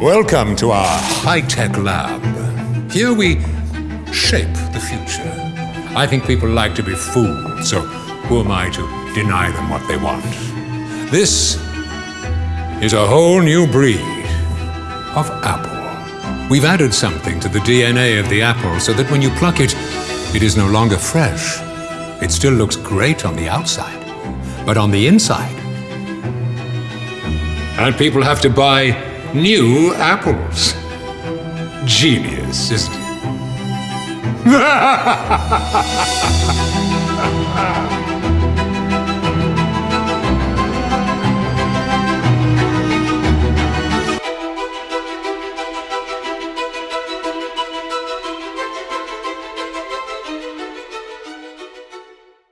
Welcome to our high-tech lab. Here we shape the future. I think people like to be fooled, so who am I to deny them what they want? This is a whole new breed of apple. We've added something to the DNA of the apple so that when you pluck it, it is no longer fresh. It still looks great on the outside, but on the inside. And people have to buy new apples. Genius, isn't it?